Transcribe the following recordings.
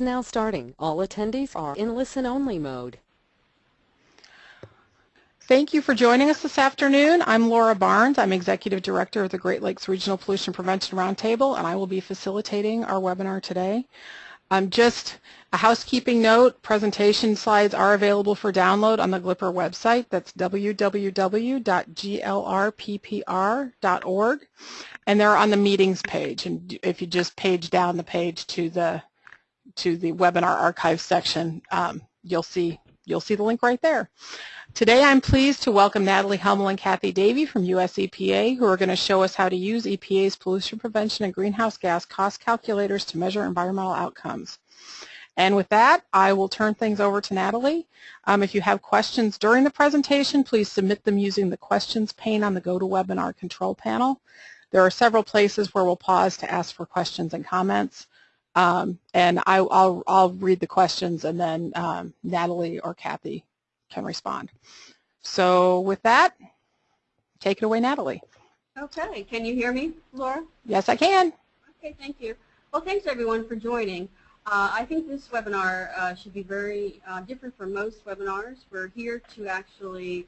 now starting. All attendees are in listen-only mode. Thank you for joining us this afternoon. I'm Laura Barnes. I'm Executive Director of the Great Lakes Regional Pollution Prevention Roundtable, and I will be facilitating our webinar today. Um, just a housekeeping note, presentation slides are available for download on the GLPR website. That's www.glrppr.org. And they're on the meetings page. And if you just page down the page to the to the webinar archive section, um, you'll see you'll see the link right there. Today I'm pleased to welcome Natalie Hummel and Kathy Davey from US EPA who are going to show us how to use EPA's pollution prevention and greenhouse gas cost calculators to measure environmental outcomes. And with that, I will turn things over to Natalie. Um, if you have questions during the presentation, please submit them using the questions pane on the GoToWebinar control panel. There are several places where we'll pause to ask for questions and comments. Um, and I, will I'll read the questions and then um, Natalie or Kathy can respond. So with that, take it away, Natalie. Okay, can you hear me, Laura? Yes, I can. Okay, thank you. Well, thanks everyone for joining. Uh, I think this webinar uh, should be very uh, different from most webinars. We're here to actually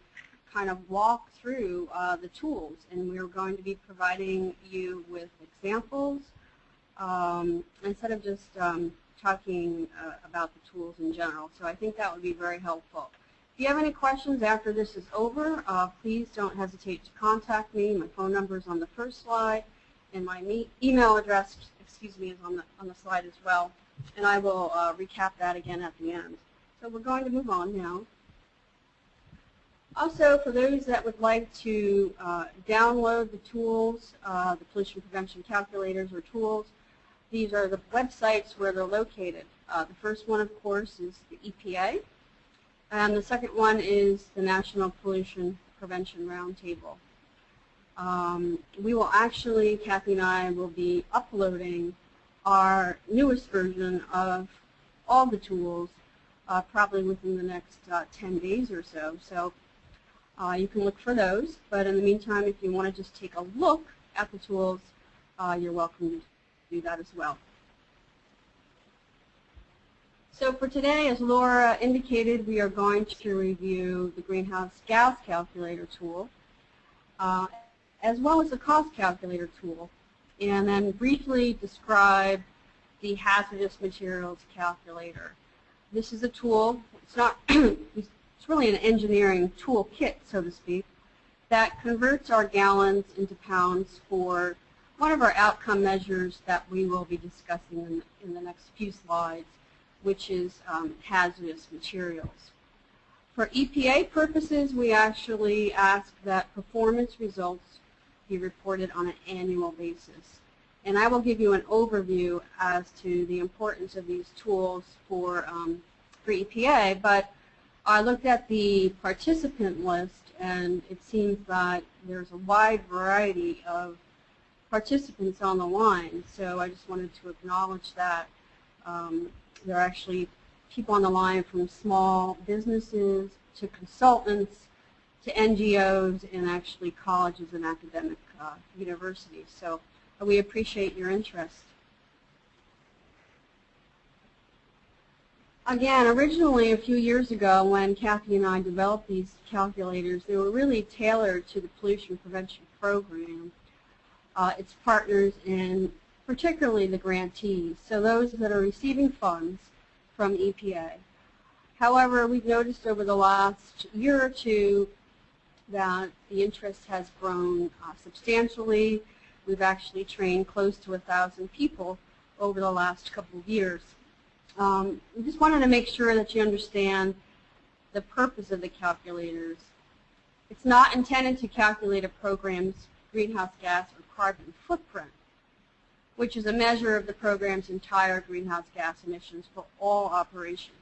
kind of walk through uh, the tools, and we're going to be providing you with examples um, instead of just um, talking uh, about the tools in general. So I think that would be very helpful. If you have any questions after this is over, uh, please don't hesitate to contact me. My phone number is on the first slide, and my email address, excuse me, is on the on the slide as well. And I will uh, recap that again at the end. So we're going to move on now. Also, for those that would like to uh, download the tools, uh, the pollution prevention calculators or tools, these are the websites where they're located. Uh, the first one, of course, is the EPA. And the second one is the National Pollution Prevention Roundtable. Um, we will actually, Kathy and I will be uploading our newest version of all the tools uh, probably within the next uh, 10 days or so. So uh, you can look for those. But in the meantime, if you want to just take a look at the tools, uh, you're welcome to do that as well. So for today, as Laura indicated, we are going to review the greenhouse gas calculator tool, uh, as well as the cost calculator tool, and then briefly describe the hazardous materials calculator. This is a tool, it's not, it's really an engineering toolkit, so to speak, that converts our gallons into pounds for one of our outcome measures that we will be discussing in, in the next few slides which is um, hazardous materials. For EPA purposes, we actually ask that performance results be reported on an annual basis. And I will give you an overview as to the importance of these tools for, um, for EPA, but I looked at the participant list and it seems that there's a wide variety of participants on the line, so I just wanted to acknowledge that. Um, there are actually people on the line from small businesses to consultants to NGOs and actually colleges and academic uh, universities. So we appreciate your interest. Again, originally a few years ago when Kathy and I developed these calculators, they were really tailored to the pollution prevention program, uh, its partners, and particularly the grantees, so those that are receiving funds from EPA. However, we've noticed over the last year or two that the interest has grown uh, substantially. We've actually trained close to a thousand people over the last couple of years. Um, we just wanted to make sure that you understand the purpose of the calculators. It's not intended to calculate a program's greenhouse gas or carbon footprint which is a measure of the program's entire greenhouse gas emissions for all operations.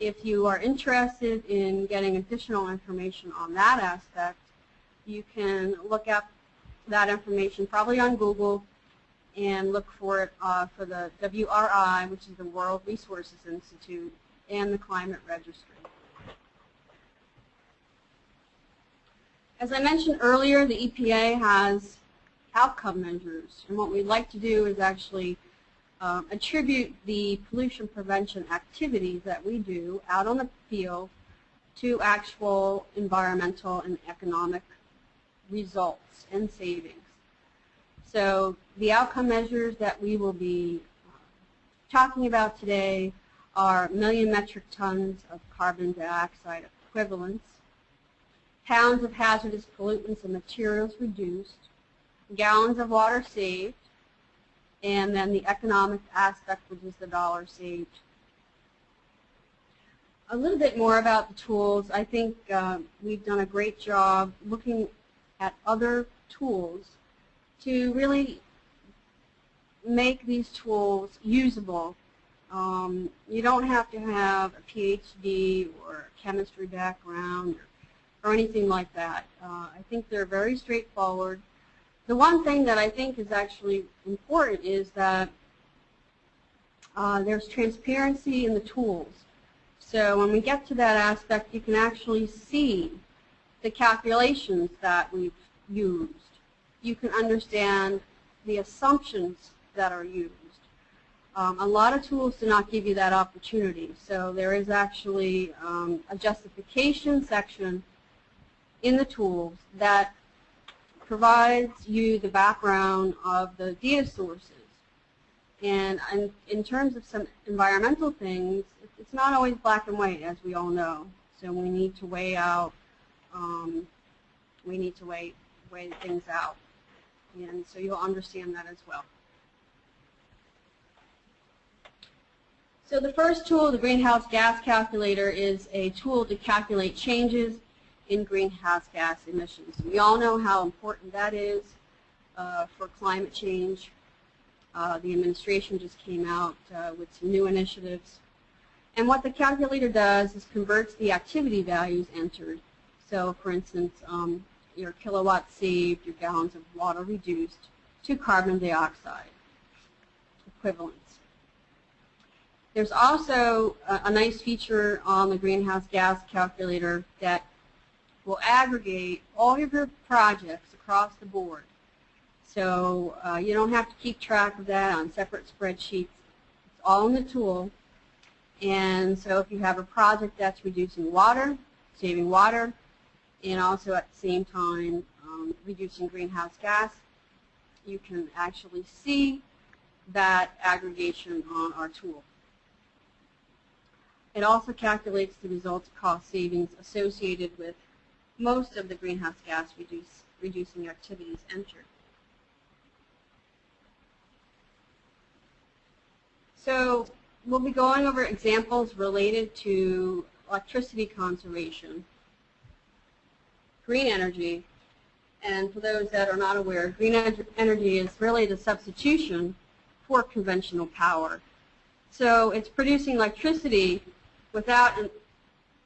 If you are interested in getting additional information on that aspect, you can look up that information probably on Google and look for it uh, for the WRI, which is the World Resources Institute, and the Climate Registry. As I mentioned earlier, the EPA has outcome measures. And what we'd like to do is actually um, attribute the pollution prevention activities that we do out on the field to actual environmental and economic results and savings. So the outcome measures that we will be talking about today are million metric tons of carbon dioxide equivalents, pounds of hazardous pollutants and materials reduced, gallons of water saved, and then the economic aspect, which is the dollar saved. A little bit more about the tools. I think uh, we've done a great job looking at other tools to really make these tools usable. Um, you don't have to have a PhD or a chemistry background or, or anything like that. Uh, I think they're very straightforward. The one thing that I think is actually important is that uh, there's transparency in the tools. So when we get to that aspect, you can actually see the calculations that we've used. You can understand the assumptions that are used. Um, a lot of tools do not give you that opportunity. So there is actually um, a justification section in the tools that provides you the background of the data sources. And, and in terms of some environmental things, it's not always black and white, as we all know. So we need to weigh out, um, we need to weigh, weigh things out. And so you'll understand that as well. So the first tool, the greenhouse gas calculator, is a tool to calculate changes in greenhouse gas emissions. We all know how important that is uh, for climate change. Uh, the administration just came out uh, with some new initiatives. And what the calculator does is converts the activity values entered. So for instance, um, your kilowatts saved, your gallons of water reduced, to carbon dioxide equivalents. There's also a, a nice feature on the greenhouse gas calculator that will aggregate all of your projects across the board. So uh, you don't have to keep track of that on separate spreadsheets. It's all in the tool. And so if you have a project that's reducing water, saving water, and also at the same time um, reducing greenhouse gas, you can actually see that aggregation on our tool. It also calculates the results cost savings associated with most of the greenhouse gas reduce, reducing activities entered. So we'll be going over examples related to electricity conservation, green energy, and for those that are not aware, green energy is really the substitution for conventional power. So it's producing electricity without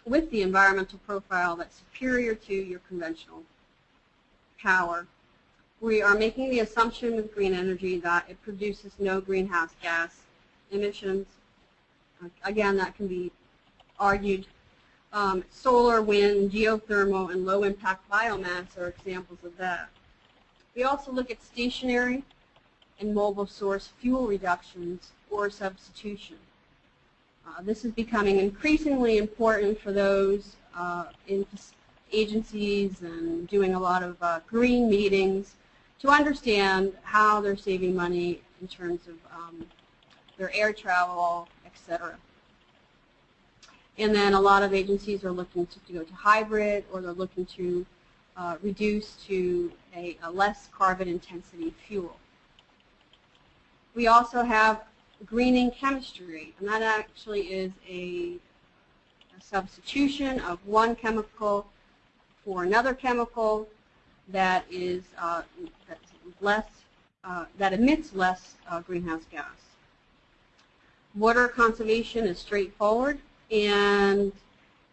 with the environmental profile that's superior to your conventional power. We are making the assumption with green energy that it produces no greenhouse gas emissions. Again, that can be argued. Um, solar, wind, geothermal, and low-impact biomass are examples of that. We also look at stationary and mobile source fuel reductions or substitution. Uh, this is becoming increasingly important for those uh, in agencies and doing a lot of uh, green meetings to understand how they're saving money in terms of um, their air travel, etc. And then a lot of agencies are looking to, to go to hybrid or they're looking to uh, reduce to a, a less carbon intensity fuel. We also have greening chemistry, and that actually is a, a substitution of one chemical for another chemical that is uh, less uh, that emits less uh, greenhouse gas. Water conservation is straightforward, and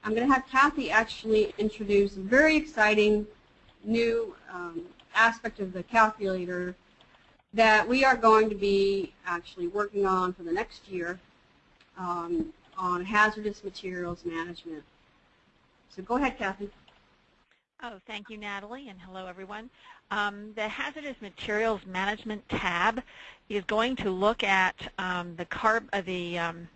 I'm going to have Kathy actually introduce a very exciting new um, aspect of the calculator that we are going to be actually working on for the next year um, on hazardous materials management. So go ahead, Kathy. Oh, thank you, Natalie, and hello, everyone. Um, the Hazardous Materials Management tab is going to look at um, the, carb, uh, the um,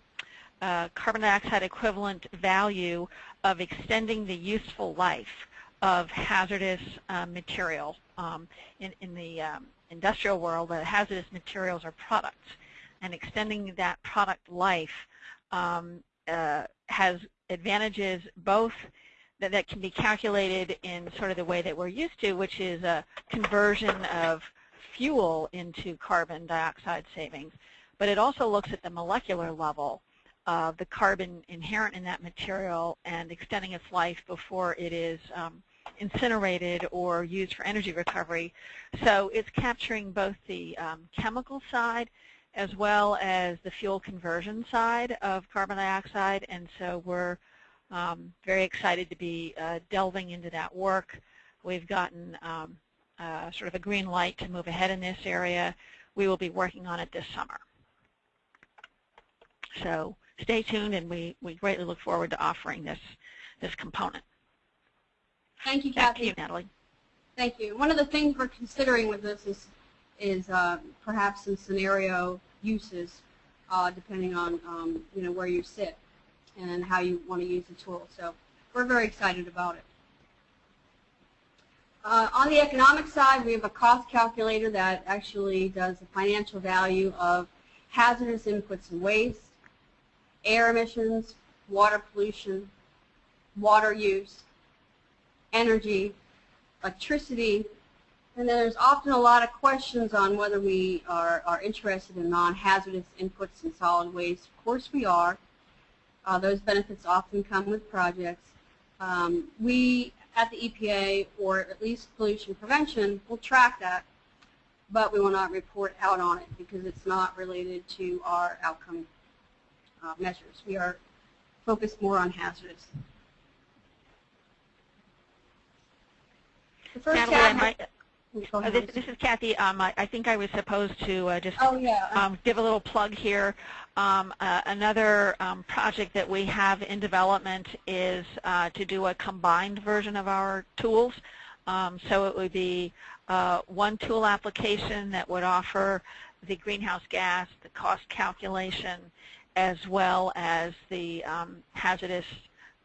uh, carbon dioxide equivalent value of extending the useful life of hazardous uh, material. Um, in, in, the um, industrial world, the hazardous materials are products, and extending that product life um, uh, has advantages both that, that can be calculated in sort of the way that we're used to, which is a conversion of fuel into carbon dioxide savings. But it also looks at the molecular level of the carbon inherent in that material and extending its life before it is um, incinerated or used for energy recovery. So it's capturing both the um, chemical side as well as the fuel conversion side of carbon dioxide. And so we're um, very excited to be uh, delving into that work. We've gotten um, uh, sort of a green light to move ahead in this area. We will be working on it this summer. So stay tuned, and we, we greatly look forward to offering this, this component. Thank you, Back Kathy. to you, Natalie. Thank you. One of the things we're considering with this is, is uh, perhaps some scenario uses, uh, depending on um, you know where you sit and how you want to use the tool. So we're very excited about it. Uh, on the economic side, we have a cost calculator that actually does the financial value of hazardous inputs and waste, air emissions, water pollution, water use, energy, electricity, and then there's often a lot of questions on whether we are, are interested in non-hazardous inputs and solid waste. Of course we are. Uh, those benefits often come with projects. Um, we at the EPA, or at least pollution prevention, will track that, but we will not report out on it because it's not related to our outcome uh, measures. We are focused more on hazardous. The first Natalie, I might, Go uh, this, this is Kathy. Um, I, I think I was supposed to uh, just Oh, yeah. um, give a little plug here. Um, uh, another um, project that we have in development is uh, to do a combined version of our tools. Um, so it would be uh, one tool application that would offer the greenhouse gas, the cost calculation, as well as the um, hazardous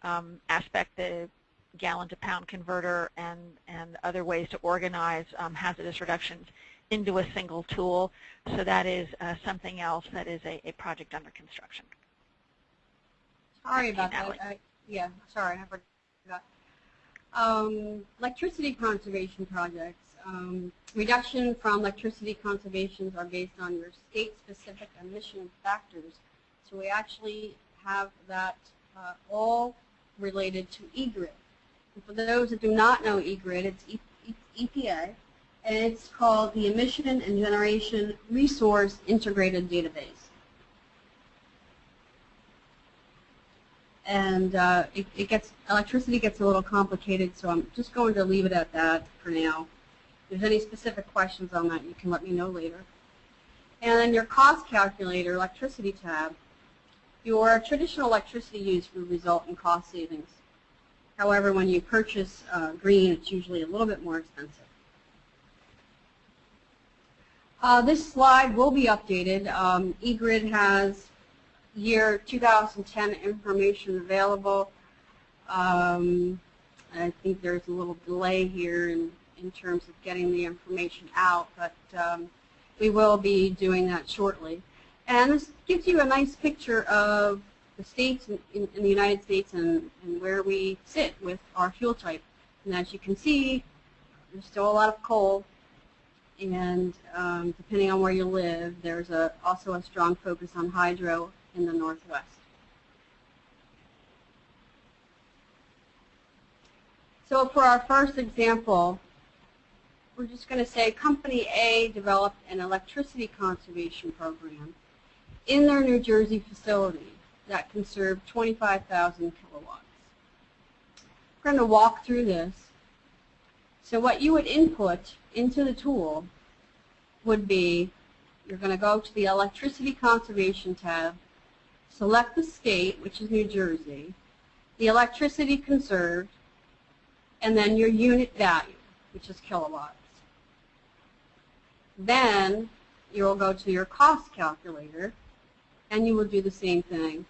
um, aspect, the gallon to pound converter and, and other ways to organize um, hazardous reductions into a single tool. So that is uh, something else that is a, a project under construction. Sorry about that. I, yeah, sorry, I forgot. Um, electricity conservation projects. Um, reduction from electricity conservations are based on your state-specific emission factors. So we actually have that uh, all related to eGrid. And for those that do not know eGrid, it's EPA, and it's called the Emission and Generation Resource Integrated Database. and uh, it, it gets electricity gets a little complicated, so I'm just going to leave it at that for now. If there's any specific questions on that, you can let me know later. And then your cost calculator, electricity tab, your traditional electricity use will result in cost savings. However, when you purchase uh, green, it's usually a little bit more expensive. Uh, this slide will be updated. Um, eGrid has year 2010 information available. Um, I think there's a little delay here in, in terms of getting the information out, but um, we will be doing that shortly. And this gives you a nice picture of the states in, in, the United States and, and where we sit with our fuel type. And as you can see, there's still a lot of coal, and um, depending on where you live, there's a, also a strong focus on hydro in the Northwest. So for our first example, we're just going to say Company A developed an electricity conservation program in their New Jersey facility that conserved 25,000 kilowatts. We're going to walk through this. So what you would input into the tool would be, you're going to go to the electricity conservation tab, select the state, which is New Jersey, the electricity conserved, and then your unit value, which is kilowatts. Then you'll go to your cost calculator, and you will do the same thing,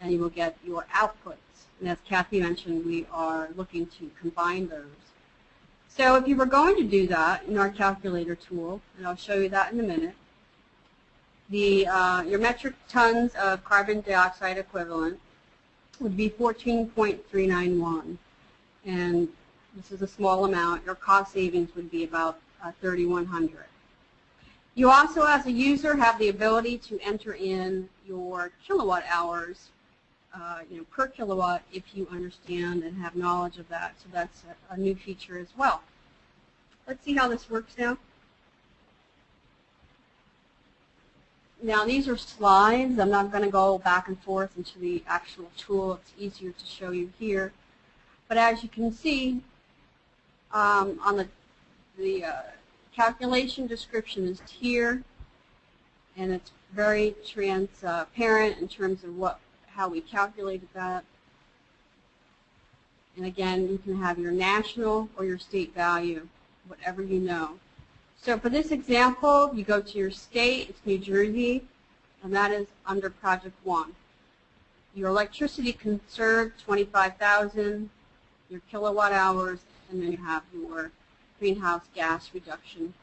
and you will get your outputs. And as Kathy mentioned, we are looking to combine those. So if you were going to do that in our calculator tool, and I'll show you that in a minute, the, uh, your metric tons of carbon dioxide equivalent would be 14.391. And this is a small amount. Your cost savings would be about uh, 3,100. You also, as a user, have the ability to enter in your kilowatt hours, uh, you know, per kilowatt if you understand and have knowledge of that. So that's a, a new feature as well. Let's see how this works now. Now these are slides. I'm not going to go back and forth into the actual tool. It's easier to show you here. But as you can see, um, on the, the uh, calculation description is here, and it's very transparent in terms of what how we calculated that. And again, you can have your national or your state value, whatever you know. So for this example, you go to your state, it's New Jersey, and that is under Project 1. Your electricity conserved, 25,000, your kilowatt hours, and then you have your greenhouse gas reduction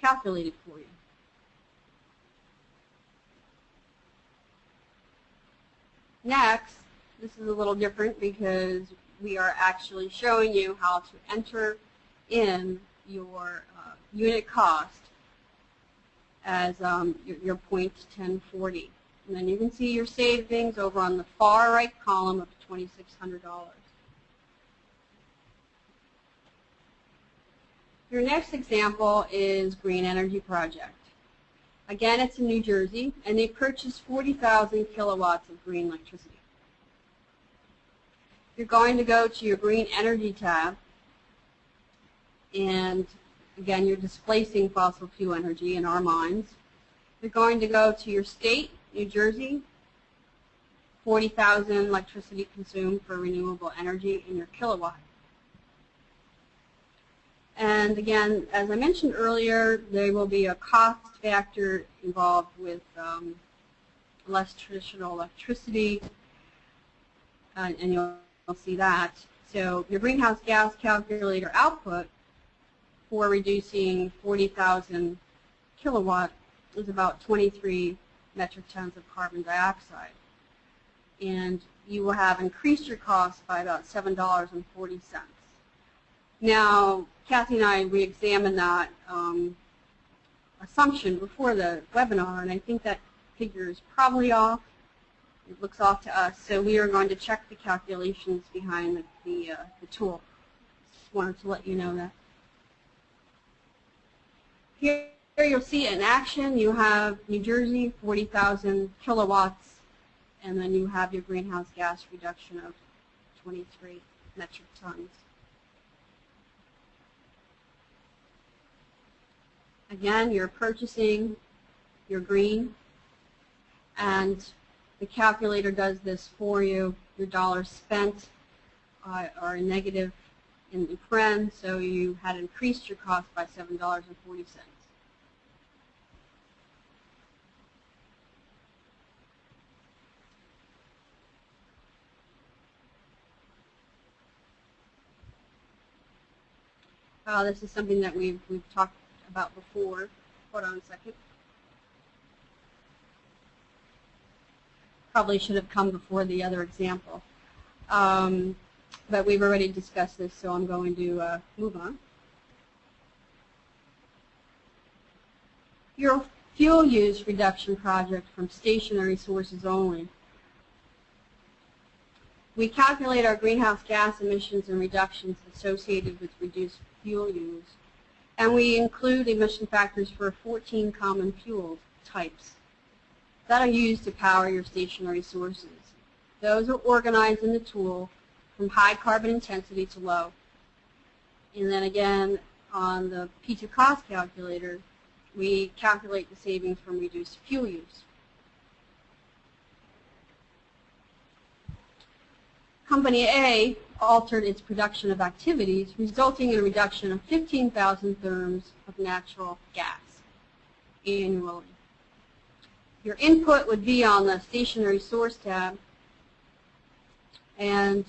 calculated for you. Next, this is a little different because we are actually showing you how to enter in your uh, unit cost as um, your, your point 1040. And then you can see your savings over on the far right column of $2,600. Your next example is Green Energy Project. Again, it's in New Jersey, and they purchased 40,000 kilowatts of green electricity. You're going to go to your Green Energy tab, and again, you're displacing fossil fuel energy in our minds. You're going to go to your state, New Jersey, 40,000 electricity consumed for renewable energy in your kilowatt. And again, as I mentioned earlier, there will be a cost factor involved with um, less traditional electricity, uh, and you'll, you'll see that. So your greenhouse gas calculator output for reducing 40,000 kilowatt is about 23 metric tons of carbon dioxide. And you will have increased your cost by about $7.40. Now, Kathy and I, we examined that um, assumption before the webinar, and I think that figure is probably off. It looks off to us, so we are going to check the calculations behind the, the, uh, the tool. Just wanted to let you know that. Here, here you'll see in action, you have New Jersey, 40,000 kilowatts, and then you have your greenhouse gas reduction of 23 metric tons. Again, you're purchasing your green, and the calculator does this for you. Your dollars spent uh, are negative in the paren, so you had increased your cost by $7.40. Uh, this is something that we've, we've talked about before. Hold on a second. Probably should have come before the other example. Um, but we've already discussed this, so I'm going to uh, move on. Your fuel use reduction project from stationary sources only. We calculate our greenhouse gas emissions and reductions associated with reduced fuel use and we include emission factors for 14 common fuel types that are used to power your stationary sources. Those are organized in the tool from high carbon intensity to low. And then again, on the P2 cost calculator, we calculate the savings from reduced fuel use. Company A altered its production of activities, resulting in a reduction of 15,000 therms of natural gas annually. Your input would be on the stationary source tab, and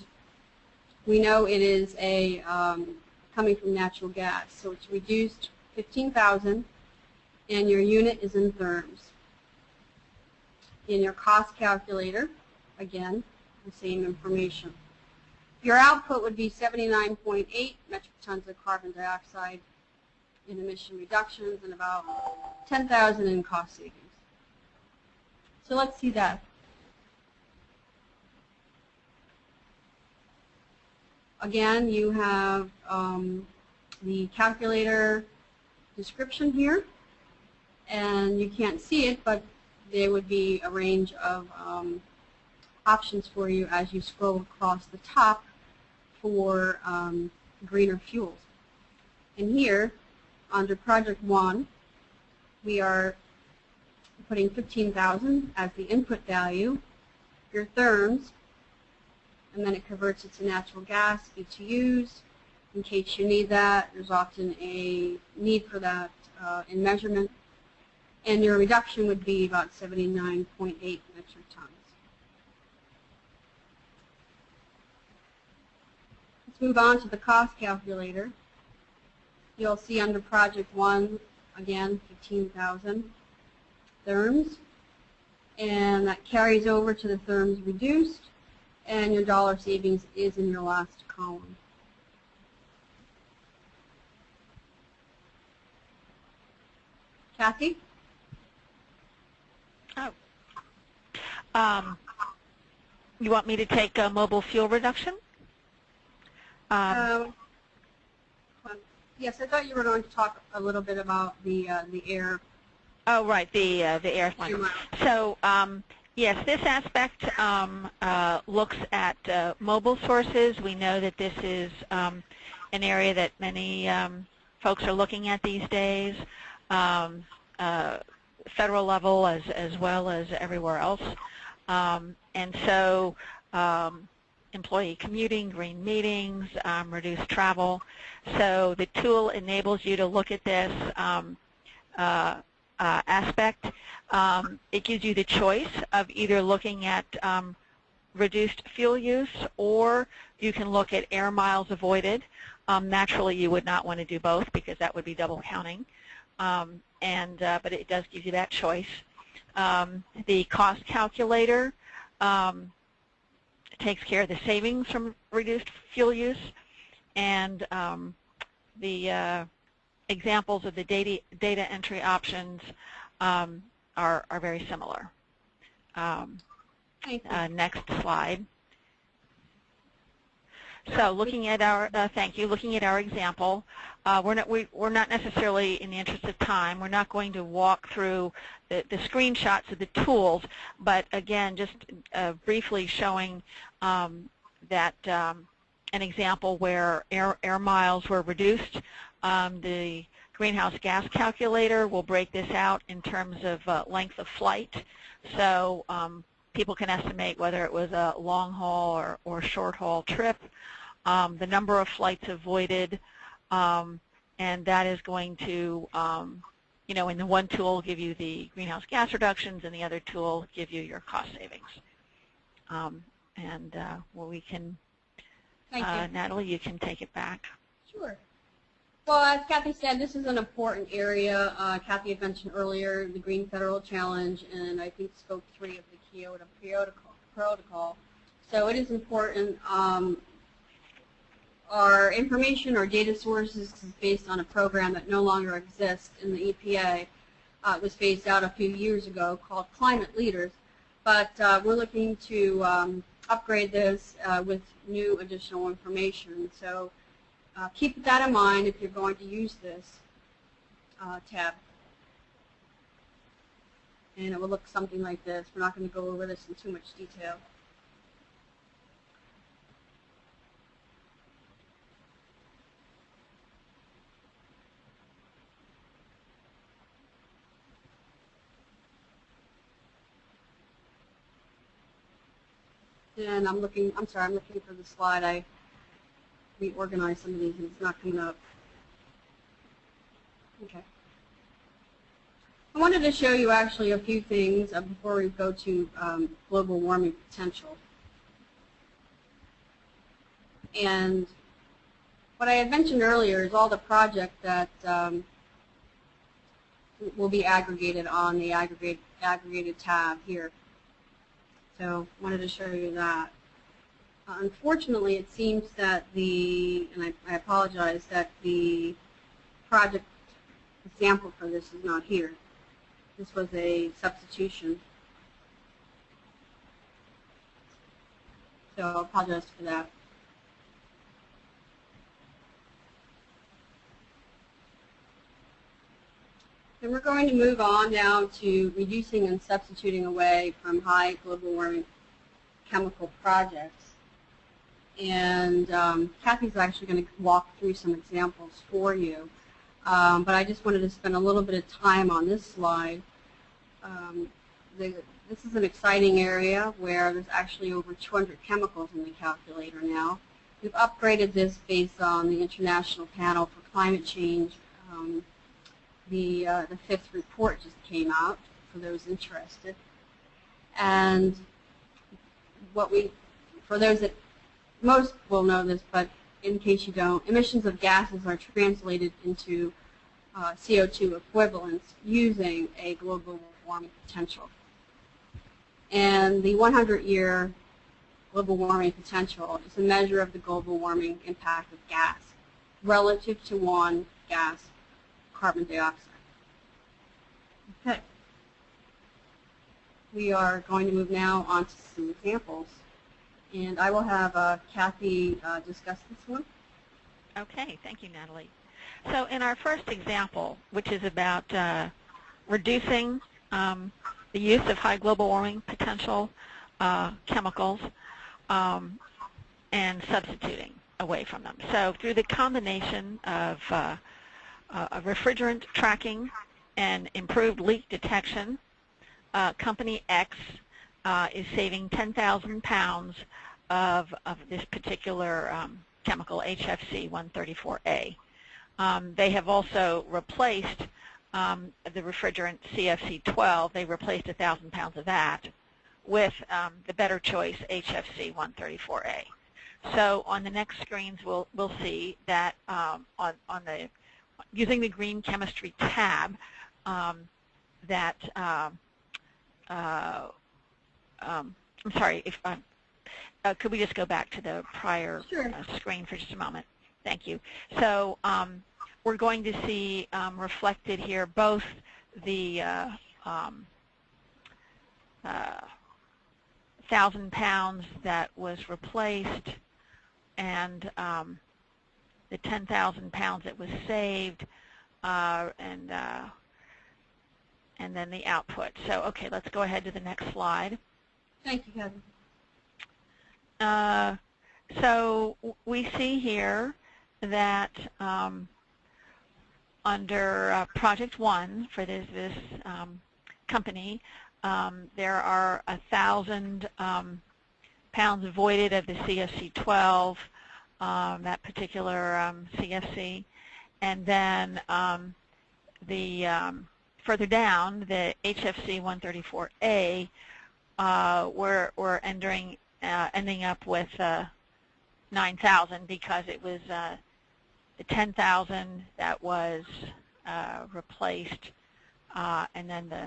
we know it is a um, coming from natural gas, so it's reduced 15,000, and your unit is in therms. In your cost calculator, again, the same information. Your output would be 79.8 metric tons of carbon dioxide in emission reductions and about 10,000 in cost savings. So let's see that. Again, you have um, the calculator description here, and you can't see it, but there would be a range of um, options for you as you scroll across the top for um, greener fuels. And here, under Project 1, we are putting 15,000 as the input value, your therms, and then it converts it to natural gas, BTUs. In case you need that, there's often a need for that uh, in measurement. And your reduction would be about 79.8 metric tons. Let's move on to the cost calculator. You'll see under Project 1, again, 15,000 therms. And that carries over to the therms reduced, and your dollar savings is in your last column. Kathy? Oh. Um, you want me to take uh, mobile fuel reduction? Um, Um, yes, I thought you were going to talk a little bit about the uh, the air. oh, right, the uh, the air miles. So um, yes, this aspect um, uh, looks at uh, mobile sources. We know that this is um, an area that many um, folks are looking at these days, um, uh, federal level as, as well as everywhere else. Um, and so um, employee commuting, green meetings, um, reduced travel. So the tool enables you to look at this um, uh, uh, aspect. Um, it gives you the choice of either looking at um, reduced fuel use or you can look at air miles avoided. Um, naturally, you would not want to do both because that would be double counting. Um, and uh, But it does give you that choice. The cost calculator um, takes care of the savings from reduced fuel use and um, the uh, examples of the data, data entry options um, are, are very similar. Um, uh, next slide. So looking at our, uh, thank you, looking at our example, uh, we're, not, we, we're not necessarily, in the interest of time, we're not going to walk through the, the screenshots of the tools, but again, just uh, briefly showing um, that um, an example where air, air miles were reduced. Um, the greenhouse gas calculator will break this out in terms of uh, length of flight. So um, people can estimate whether it was a long haul or, or short haul trip, um, the number of flights avoided, um, and that is going to, um, you know, in the one tool give you the greenhouse gas reductions and the other tool give you your cost savings. Um, and uh, well, we can, uh, you. Natalie, you can take it back. Sure. Well, as Kathy said, this is an important area. Uh, Kathy had mentioned earlier the Green Federal Challenge and I think Scope 3 of the Kyoto Protocol. protocol. So it is important. Um, our information, our data sources is based on a program that no longer exists in the EPA. Uh, it was phased out a few years ago called Climate Leaders. But uh, we're looking to um, upgrade this uh, with new additional information. So uh, keep that in mind if you're going to use this uh, tab. And it will look something like this. We're not going to go over this in too much detail. And I'm looking, I'm sorry, I'm looking for the slide I reorganized some of these and it's not coming up. Okay. I wanted to show you actually a few things uh, before we go to um, global warming potential. And what I had mentioned earlier is all the projects that um, will be aggregated on the aggregate, aggregated tab here. So wanted to show you that. Uh, unfortunately, it seems that the, and I, I apologize, that the project example for this is not here. This was a substitution. So I apologize for that. And we're going to move on now to reducing and substituting away from high global warming chemical projects. And um, Kathy's actually going to walk through some examples for you. Um, but I just wanted to spend a little bit of time on this slide. Um, the, this is an exciting area where there's actually over 200 chemicals in the calculator now. We've upgraded this based on the International Panel for Climate Change um, the, uh, the fifth report just came out for those interested. And what we, for those that, most will know this, but in case you don't, emissions of gases are translated into uh, CO2 equivalents using a global warming potential. And the 100-year global warming potential is a measure of the global warming impact of gas relative to one gas carbon dioxide. Okay. We are going to move now on to some examples. And I will have uh, Kathy uh, discuss this one. Okay, thank you, Natalie. So in our first example, which is about uh, reducing um, the use of high global warming potential uh, chemicals um, and substituting away from them. So through the combination of uh, refrigerant tracking and improved leak detection, uh, Company X uh, is saving 10,000 pounds of, of this particular um, chemical, HFC 134A. Um, they have also replaced um, the refrigerant CFC 12. They replaced 1,000 pounds of that with um, the better choice HFC 134A. So on the next screens, we'll, we'll see that um, on, on the using the green chemistry tab um, that um, uh, um, I'm sorry if uh, uh, could we just go back to the prior sure. Uh, screen for just a moment thank you so um, we're going to see um, reflected here both the uh, um, uh, thousand pounds that was replaced and the 10,000 pounds that was saved, uh, and uh, and then the output. So okay, let's go ahead to the next slide. Thank you, Kevin. Uh, so we see here that um, under uh, Project One for this, this um, company, um, there are a thousand um, pounds voided of the CFC-12 um, that particular um, CFC. And then um, the um, further down, the HFC 134A, uh, we're, we're ending, uh, ending up with uh, 9,000 because it was uh, the 10,000 that was uh, replaced uh, and then the,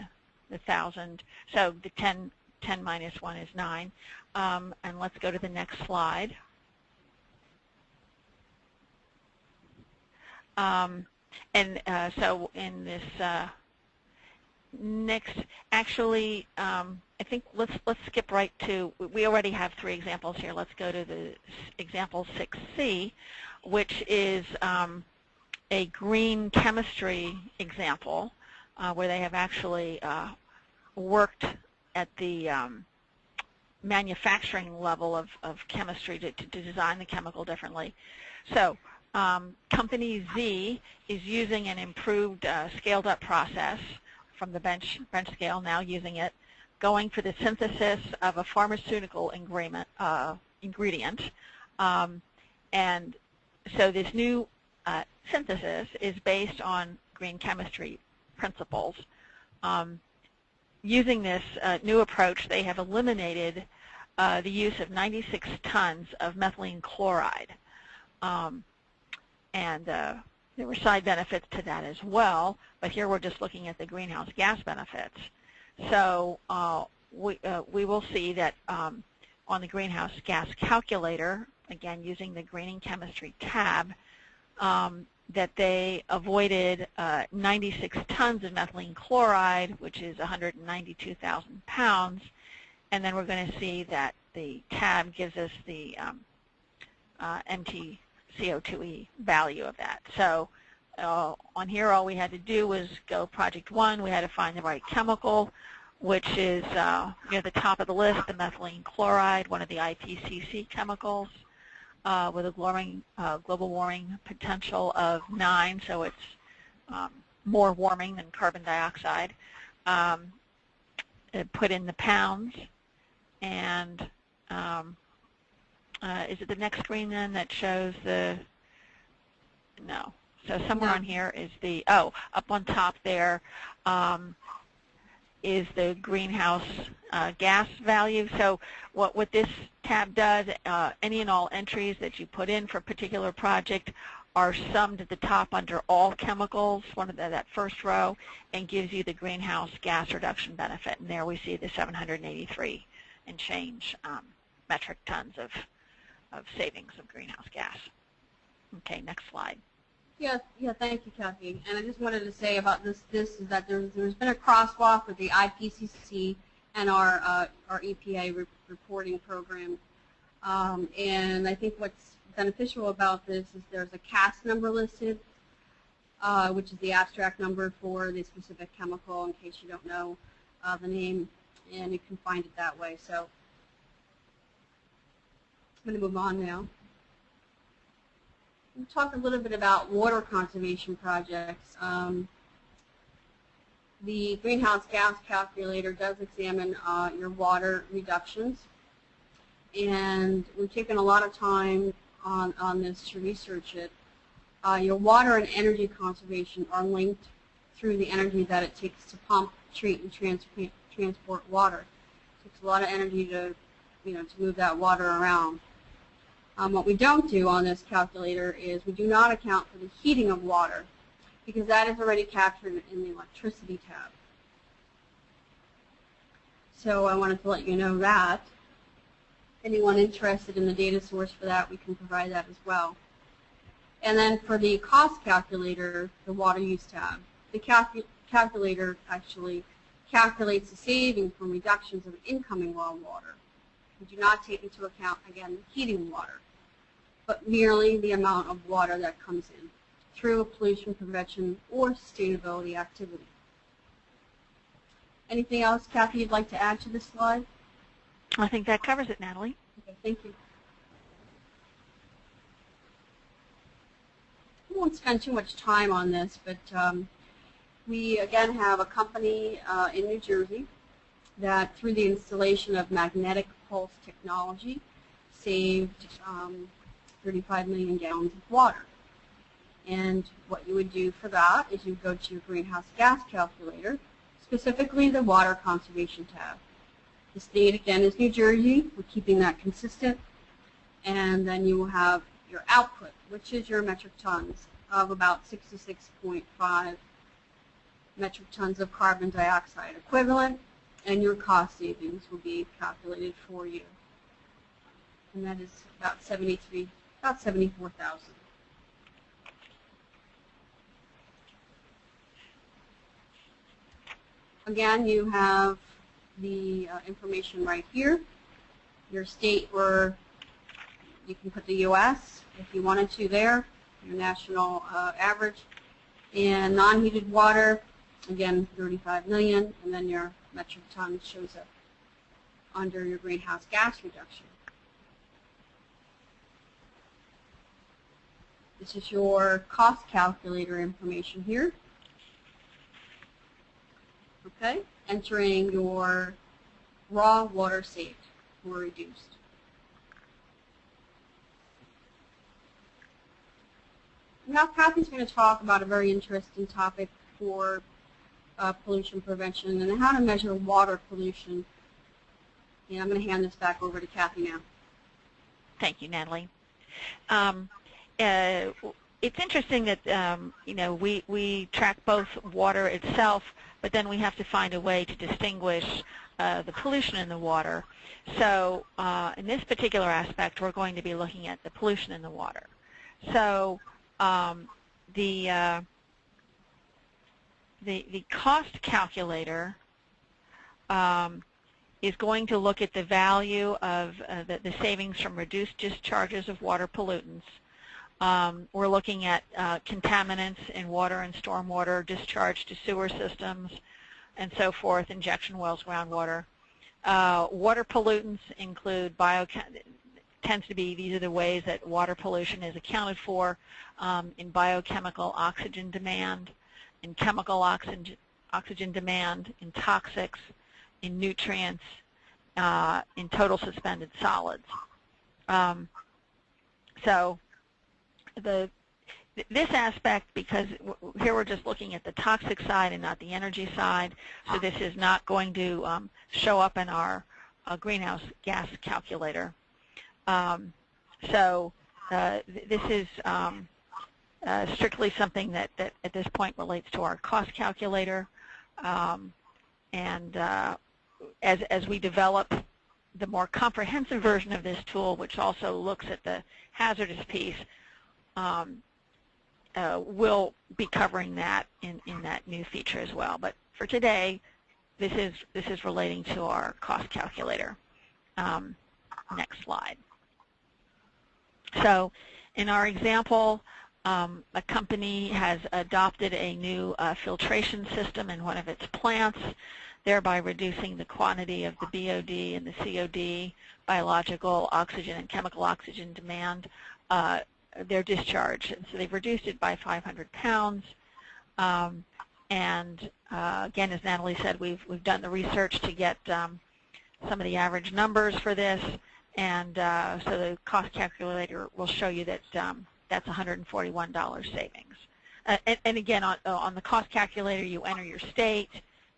the 1,000. So the 10, 10 minus 1 is 9. Um, and let's go to the next slide. Um, and uh, so in this uh, next, actually, um, I think let's let's skip right to. We already have three examples here. Let's go to the example 6C, which is um, a green chemistry example uh, where they have actually uh, worked at the um, manufacturing level of, of chemistry to, to design the chemical differently. So um, company Z is using an improved uh, scaled up process from the bench, bench scale, now using it, going for the synthesis of a pharmaceutical ingredient, uh, ingredient um, and so this new uh, synthesis is based on green chemistry principles. Um, using this uh, new approach, they have eliminated uh, the use of 96 tons of methylene chloride. Um, and uh, there were side benefits to that as well, but here we're just looking at the greenhouse gas benefits. So uh, we, uh, we will see that um, on the greenhouse gas calculator, again using the greening chemistry tab, um, that they avoided uh, 96 tons of methylene chloride, which is 192,000 pounds, and then we're going to see that the tab gives us the um, uh, MTCO2e value of that. So uh, on here, all we had to do was go project one. We had to find the right chemical, which is uh, near the top of the list, the methylene chloride, one of the IPCC chemicals uh, with a uh, global warming potential of 9, so it's um, more warming than carbon dioxide. Um, put in the pounds, and um, uh, is it the next screen then that shows the, no. So somewhere No. on here is the, oh, up on top there um, is the greenhouse uh, gas value. So what, what this tab does, uh, any and all entries that you put in for a particular project are summed at the top under all chemicals, one of the, that first row, and gives you the greenhouse gas reduction benefit. And there we see the 783 and change um, metric tons of, of savings of greenhouse gas. Okay, next slide. Yeah, yeah, thank you, Kathy. And I just wanted to say about this, this is that there's, there's been a crosswalk with the IPCC and our, uh, our EPA re reporting program. Um, and I think what's beneficial about this is there's a CAS number listed, uh, which is the abstract number for the specific chemical in case you don't know uh, the name, and you can find it that way. So going to move on now. We'll talk a little bit about water conservation projects. Um, the greenhouse gas calculator does examine uh, your water reductions. And we've taken a lot of time on, on this to research it. Uh, your water and energy conservation are linked through the energy that it takes to pump, treat, and trans transport water. It takes a lot of energy to, you know, to move that water around. Um, what we don't do on this calculator is we do not account for the heating of water because that is already captured in the electricity tab. So I wanted to let you know that. Anyone interested in the data source for that, we can provide that as well. And then for the cost calculator, the water use tab, the calcu calculator actually calculates the savings from reductions of incoming raw water. We do not take into account, again, the heating water, but merely the amount of water that comes in through a pollution prevention or sustainability activity. Anything else, Kathy, you'd like to add to this slide? I think that covers it, Natalie. Okay, thank you. I won't spend too much time on this, but um, we again have a company uh, in New Jersey that through the installation of magnetic pulse technology saved um, 35 million gallons of water. And what you would do for that is you go to your greenhouse gas calculator, specifically the water conservation tab. The state, again, is New Jersey. We're keeping that consistent. And then you will have your output, which is your metric tons of about 66.5 metric tons of carbon dioxide equivalent, and your cost savings will be calculated for you. And that is about 73, about 74,000. Again, you have the uh, information right here. Your state where you can put the U.S. if you wanted to there, your national uh, average. And non-heated water, again, 35 million, and then your metric ton shows up under your greenhouse gas reduction. This is your cost calculator information here. Okay, entering your raw water saved or reduced. now Kathy's going to talk about a very interesting topic for uh, pollution prevention and how to measure water pollution. And I'm going to hand this back over to Kathy now. Thank you, Natalie. Um, uh, it's interesting that um, you know we we track both water itself, but then we have to find a way to distinguish uh, the pollution in the water. So uh, in this particular aspect, we're going to be looking at the pollution in the water. So um, the, uh, the the cost calculator um, is going to look at the value of uh, the, the savings from reduced discharges of water pollutants um, we're looking at uh, contaminants in water and stormwater, discharge to sewer systems, and so forth, injection wells, groundwater. Uh, water pollutants include bio tends to be these are the ways that water pollution is accounted for um, in biochemical oxygen demand, in chemical oxygen, oxygen demand, in toxics, in nutrients, uh, in total suspended solids. Um, so the this aspect, because here we're just looking at the toxic side and not the energy side, so this is not going to um, show up in our uh, greenhouse gas calculator. Um, so uh, th this is um, uh, strictly something that, that at this point relates to our cost calculator. Um, and uh, as, as we develop the more comprehensive version of this tool, which also looks at the hazardous piece, um, uh, we'll be covering that in, in that new feature as well. But for today, this is, this is relating to our cost calculator. Um, next slide. So in our example, um, a company has adopted a new uh, filtration system in one of its plants, thereby reducing the quantity of the BOD and the COD, biological oxygen and chemical oxygen demand uh, their discharge. And so they've reduced it by 500 pounds. Um, and uh, again, as Natalie said, we've, we've done the research to get um, some of the average numbers for this. And uh, so the cost calculator will show you that um, that's $141 savings. Uh, and, and, again, on, on the cost calculator, you enter your state,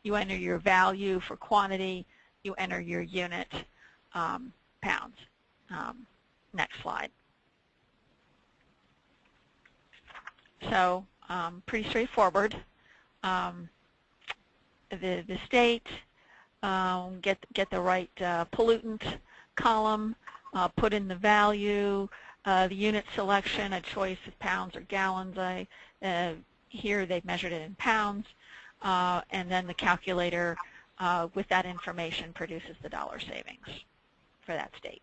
you enter your value for quantity, you enter your unit um, pounds. Um, next slide. So um, pretty straightforward. Um, the, the state, um, get, get the right uh, pollutant column, uh, put in the value, uh, the unit selection, a choice of pounds or gallons. I, uh, here they've measured it in pounds, uh, and then the calculator uh, with that information produces the dollar savings for that state.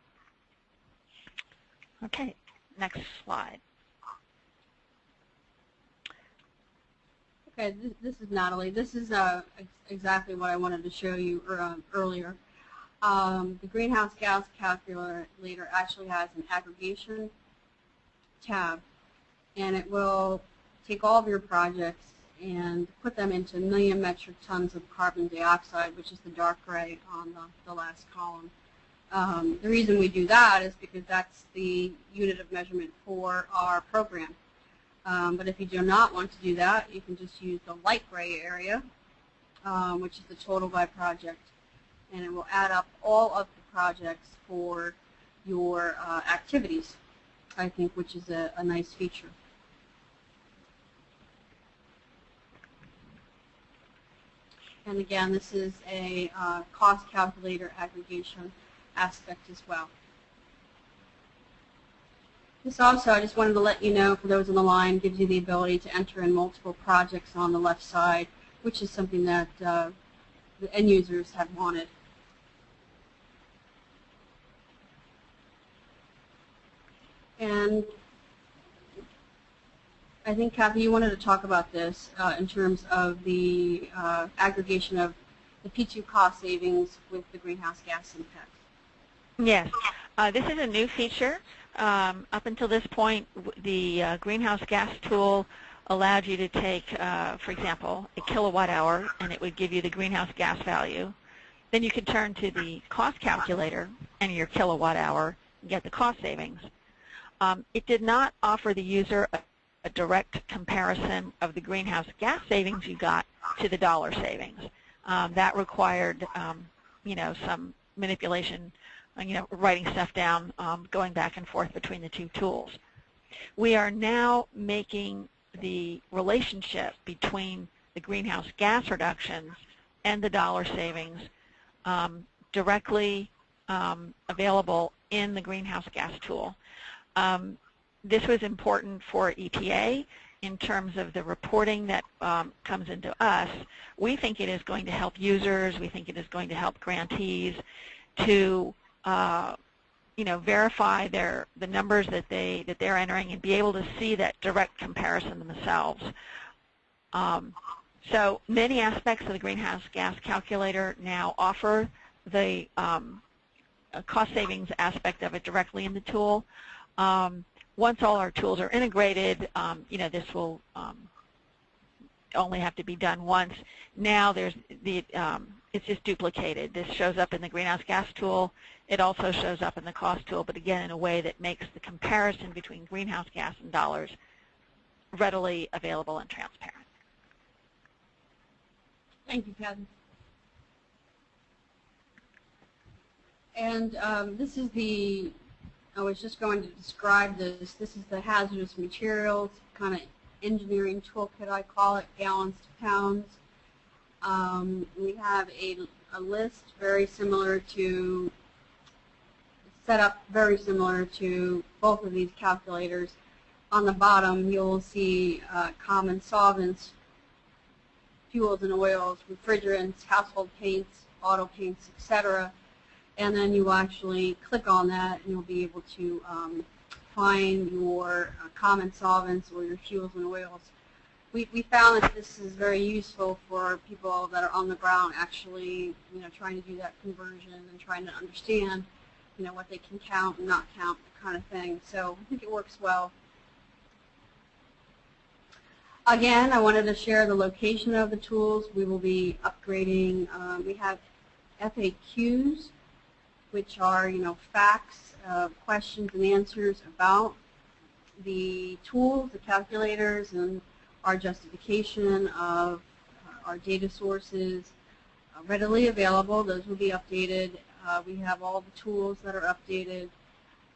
Okay, next slide. Okay, this, this is Natalie. This is uh, ex exactly what I wanted to show you uh, earlier. Um, the greenhouse gas calculator actually has an aggregation tab, and it will take all of your projects and put them into million metric tons of carbon dioxide, which is the dark gray on the, the last column. Um, the reason we do that is because that's the unit of measurement for our program. Um, but if you do not want to do that, you can just use the light gray area, um, which is the total by project, and it will add up all of the projects for your uh, activities, I think, which is a, a nice feature. And again, this is a uh, cost calculator aggregation aspect as well. This also, I just wanted to let you know, for those on the line, gives you the ability to enter in multiple projects on the left side, which is something that uh, the end users have wanted. And I think, Kathy, you wanted to talk about this uh, in terms of the uh, aggregation of the P2 cost savings with the greenhouse gas impact. Yes. Uh, this is a new feature um, up until this point, the uh, greenhouse gas tool allowed you to take, uh, for example, a kilowatt hour, and it would give you the greenhouse gas value. Then you could turn to the cost calculator and your kilowatt hour and get the cost savings. Um, it did not offer the user a a direct comparison of the greenhouse gas savings you got to the dollar savings. Um, that required, um, you know, some manipulation, uh, you know, writing stuff down, um, going back and forth between the two tools. We are now making the relationship between the greenhouse gas reductions and the dollar savings um, directly um, available in the greenhouse gas tool. Um, this was important for EPA in terms of the reporting that um, comes into us. We think it is going to help users. We think it is going to help grantees to uh, you know, verify their the numbers that they that they're entering and be able to see that direct comparison themselves. Um, so many aspects of the greenhouse gas calculator now offer the um, cost savings aspect of it directly in the tool. Um, once all our tools are integrated, um, you know, this will um, only have to be done once. Now there's the um, it's just duplicated. This shows up in the greenhouse gas tool. It also shows up in the cost tool, but again in a way that makes the comparison between greenhouse gas and dollars readily available and transparent. Thank you, Kathy. And um, this is the, I was just going to describe this. This is the hazardous materials kind of engineering toolkit, I call it, gallons to pounds. Um, we have a, a list very similar to, set up very similar to both of these calculators. On the bottom, you'll see uh, common solvents, fuels and oils, refrigerants, household paints, auto paints, etc. And then you will actually click on that and you'll be able to um, find your uh, common solvents or your fuels and oils. We, we found that this is very useful for people that are on the ground actually, you know, trying to do that conversion and trying to understand, you know, what they can count and not count, kind of thing. So I think it works well. Again, I wanted to share the location of the tools. We will be upgrading. Um, we have FAQs, which are, you know, facts, uh, questions and answers about the tools, the calculators, and our justification of uh, our data sources uh, readily available. Those will be updated. Uh, we have all the tools that are updated.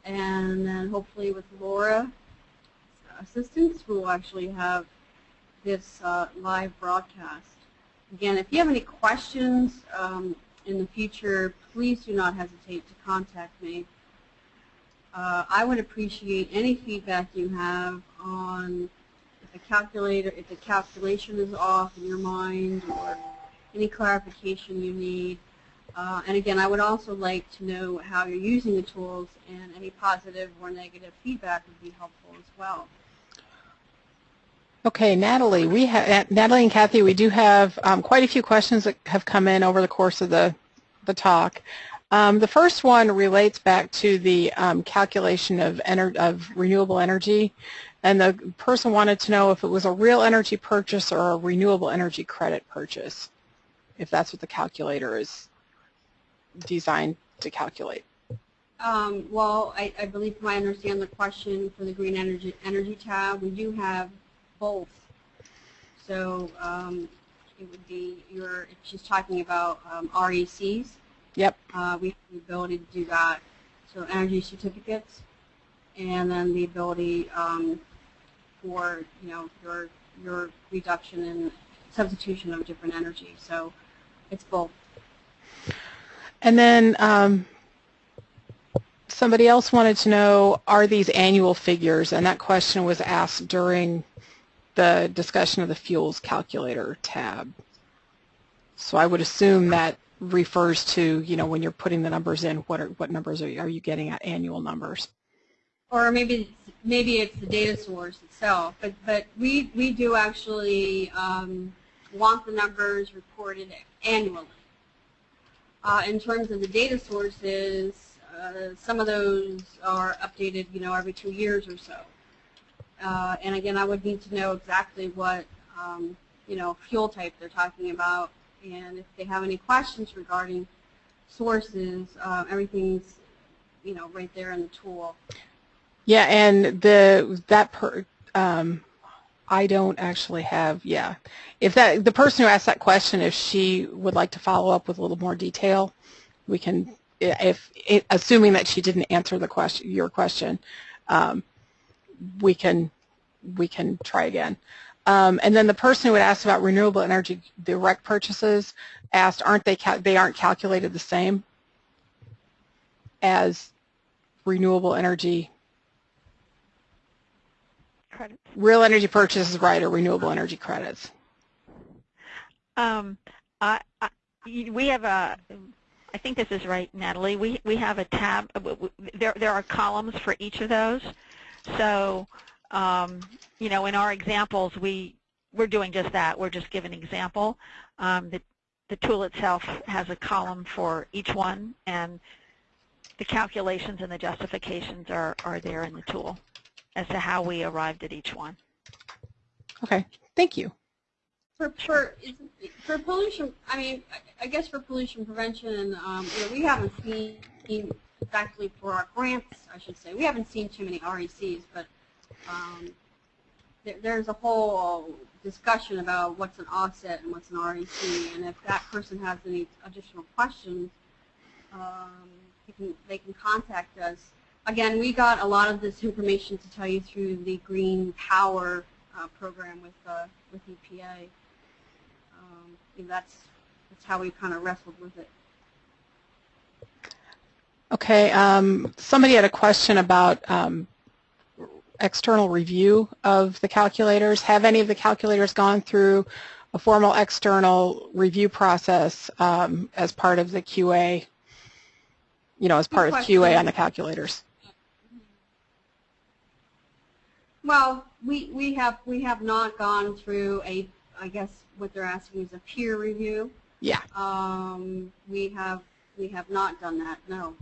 And then hopefully with Laura assistance, we'll actually have this uh, live broadcast. Again, if you have any questions um, in the future, please do not hesitate to contact me. Uh, I would appreciate any feedback you have on if the calculator, if the calculation is off in your mind or any clarification you need. Uh, and again, I would also like to know how you're using the tools and any positive or negative feedback would be helpful as well. Okay, Natalie, we have Natalie and Kathy. We do have um, quite a few questions that have come in over the course of the the talk. Um, the first one relates back to the um, calculation of, of renewable energy, and the person wanted to know if it was a real energy purchase or a renewable energy credit purchase, if that's what the calculator is designed to calculate. Um, well, I, I, believe if I understand the question for the green energy energy tab, we do have both. So um, it would be your, she's talking about um, RECs. Yep. Uh, we have the ability to do that. So energy certificates, and then the ability um, for you know your your reduction and substitution of different energy. So it's both. And then um, somebody else wanted to know, are these annual figures? And that question was asked during the discussion of the fuels calculator tab. So I would assume that refers to, you know, when you're putting the numbers in, what are, what numbers are you, are you getting at annual numbers? Or maybe maybe it's the data source itself, but but we we do actually um, want the numbers reported annually. Uh, in terms of the data sources, uh, some of those are updated, you know, every two years or so. Uh, and again, I would need to know exactly what, um, you know, fuel type they're talking about. And if they have any questions regarding sources, uh, everything's, you know, right there in the tool. Yeah, and the that per, um, I don't actually have, yeah. If that, the person who asked that question, if she would like to follow up with a little more detail, we can, if, assuming that she didn't answer the question, your question, um, we can, we can try again. Um, and then the person who had asked about renewable energy direct purchases asked, aren't they, they aren't calculated the same as renewable energy Credits. real energy purchases right or renewable energy credits? Um, I, I, we have a, I think this is right, Natalie. We we have a tab. uh, There there are columns for each of those. So, um, you know, in our examples, we we're doing just that. We're just giving an example. Um, the the tool itself has a column for each one, and the calculations and the justifications are are there in the tool as to how we arrived at each one. Okay, thank you. For, for, for pollution, I mean, I- I guess for pollution prevention, um, you know, we haven't seen, exactly for our grants, I should say, we haven't seen too many RECs, but um, there, there's a whole discussion about what's an offset and what's an REC, and if that person has any additional questions, um, they can, they can contact us. Again, we got a lot of this information to tell you through the Green Power uh, program with, uh, with EPA. Um, that's, that's how we kind of wrestled with it. Okay, um, somebody had a question about um, external review of the calculators. Have any of the calculators gone through a formal external review process um, as part of the QA, you know, as part of QA on the calculators? Well, we, we have we have not gone through a I guess what they're asking is a peer review. Yeah. Um, we have we have not done that. No.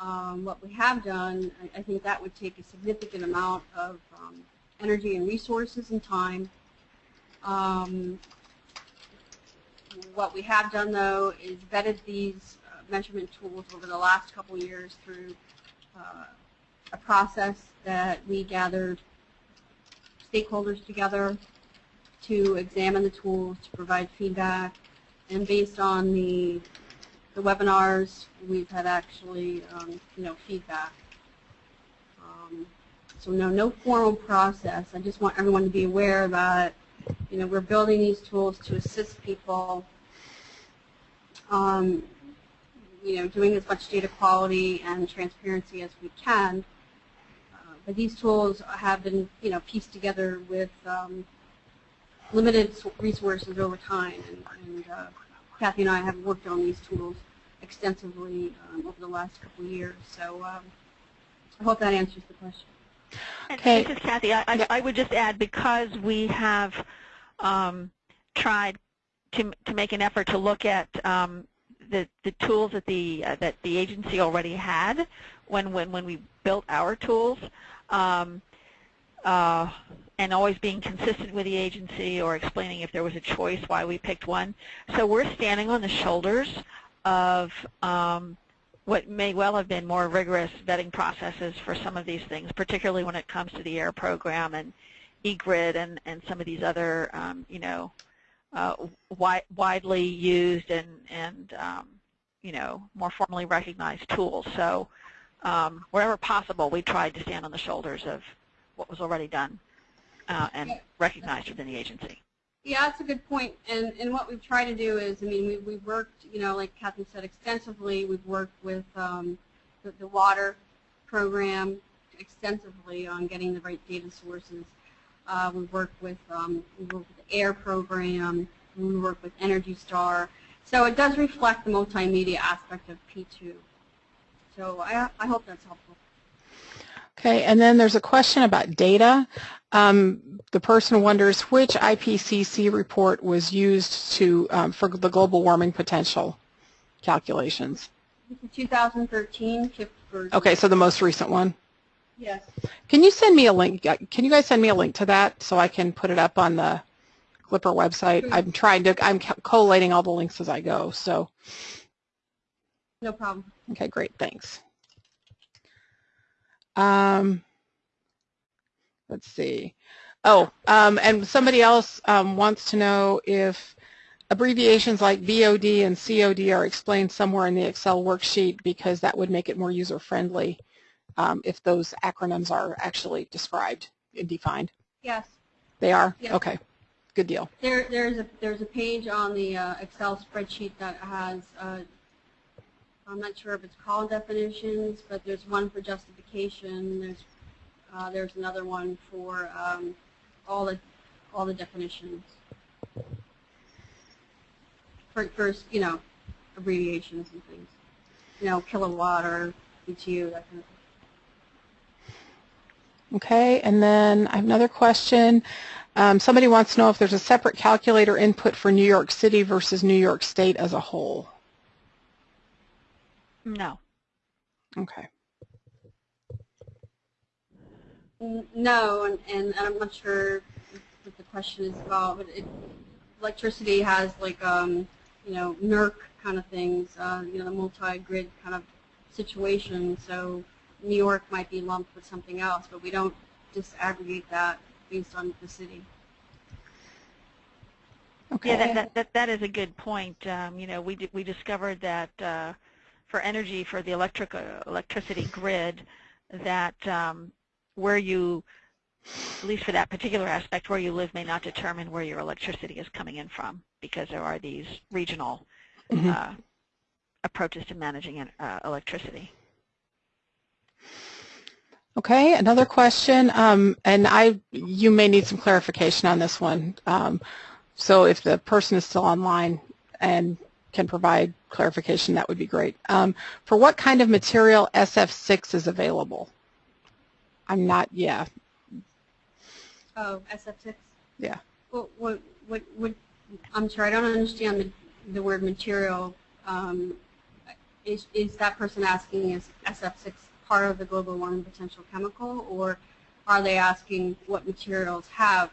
Um, what we have done, I, I think that would take a significant amount of um, energy and resources and time. Um, what we have done though is vetted these uh, measurement tools over the last couple years through uh, a process that we gathered stakeholders together to examine the tools, to provide feedback, and based on the the webinars, we've had actually, um, you know, feedback. Um, so no, no formal process. I just want everyone to be aware that, you know, we're building these tools to assist people, um, you know, doing as much data quality and transparency as we can. Uh, but these tools have been, you know, pieced together with um, limited resources over time, and, and uh, Kathy and I have worked on these tools extensively um, over the last couple of years. So um, I hope that answers the question. And Okay. This is Kathy. I, I, Yeah. I would just add because we have um, tried to to make an effort to look at um, the the tools that the uh, that the agency already had when when when we built our tools. Um, uh, and always being consistent with the agency or explaining if there was a choice why we picked one. So we're standing on the shoulders of um, what may well have been more rigorous vetting processes for some of these things, particularly when it comes to the AIR program and eGrid and, and some of these other, um, you know, uh, wi widely used and, and um, you know, more formally recognized tools. So um, wherever possible, we tried to stand on the shoulders of what was already done uh, and recognized within the agency. Yeah, that's a good point. And and what we've tried to do is, I mean, we we've worked, you know, like Kathy said, extensively. We've worked with um, the, the water program extensively on getting the right data sources. Uh, we've worked with um, we worked with the AIR program. We work with Energy Star. So it does reflect the multimedia aspect of P2. So I I hope that's helpful. Okay, and then there's a question about data. Um, the person wonders which IPCC report was used to um, for the global warming potential calculations. This 2013 KIP. Okay, so the most recent one. Yes. Can you send me a link? Can you guys send me a link to that so I can put it up on the Glipper website? Sure. I'm trying to, I'm collating all the links as I go, so, No problem. okay, great, thanks. Um, let's see. Oh, um, and somebody else um, wants to know if abbreviations like BOD and COD are explained somewhere in the Excel worksheet because that would make it more user-friendly um, if those acronyms are actually described and defined. Yes. They are? Yeah. Okay, good deal. There, there's a there's a page on the uh, Excel spreadsheet that has uh, I'm not sure if it's called definitions, but there's one for justification. There's uh, there's another one for um, all the all the definitions for for you know abbreviations and things. You know, kilowatt or BTU that kind of thing. Okay, and then I have another question. Um, somebody wants to know if there's a separate calculator input for New York City versus New York State as a whole. No. Okay. No, and, and I'm not sure what the question is about, but it, electricity has like, um, you know, NERC kind of things, uh, you know, the multi-grid kind of situation. So New York might be lumped with something else, but we don't disaggregate that based on the city. Okay. Yeah, that, that, that, that is a good point. Um, you know, we, di- we discovered that uh, for energy for the electric uh, electricity grid, that um, where you, at least for that particular aspect, where you live may not determine where your electricity is coming in from because there are these regional Mhm. uh, approaches to managing uh, electricity. Okay, another question, um, and I, you may need some clarification on this one. Um, so if the person is still online and can provide clarification, that would be great. Um, for what kind of material SF6 is available? I'm not, yeah, Oh, SF6? Yeah. What, what, what, what, I'm sorry, I don't understand the, the word material. Um, is, is that person asking is SF6 part of the global warming potential chemical, or are they asking what materials have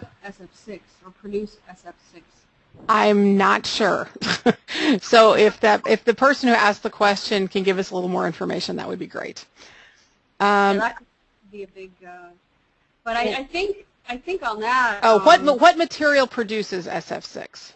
uh, SF6 or produce SF6? I'm not sure. so if that, if the person who asked the question can give us a little more information, that would be great. So Um, that could be a big, uh, but I, I think, I think on that. oh, what, um, what material produces SF6?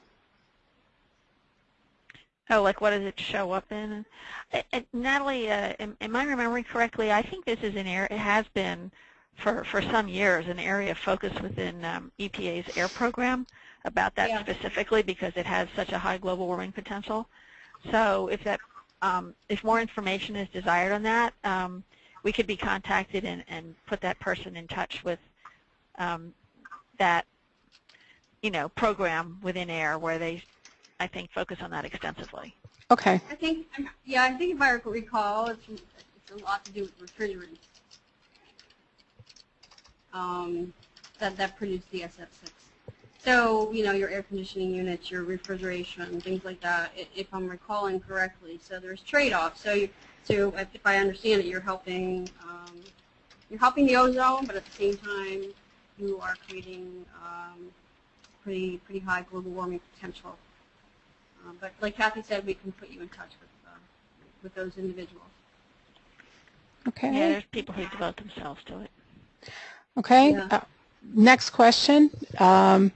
Oh, like what does it show up in? Uh, uh, Natalie, uh, am, am I remembering correctly? I think this is an area, it has been for, for some years an area of focus within um, EPA's AIR program about that Yeah. specifically because it has such a high global warming potential. So if that, um, if more information is desired on that, um, we could be contacted and, and put that person in touch with um, that, you know, program within AIR where they, I think, focus on that extensively. Okay, I think, yeah, I think if I recall, it's, it's a lot to do with refrigerants um, that, that produce the SF6. So, you know, your air conditioning units, your refrigeration, things like that, if I'm recalling correctly. So there's trade-offs. So, you, so if if I understand it, you're helping, um, you're helping the ozone, but at the same time, you are creating um, pretty, pretty high global warming potential. Um, but like Kathy said, we can put you in touch with, uh, with those individuals. okay. Yeah, there's people who devote themselves to it. Okay. Yeah. Uh, next question. Um,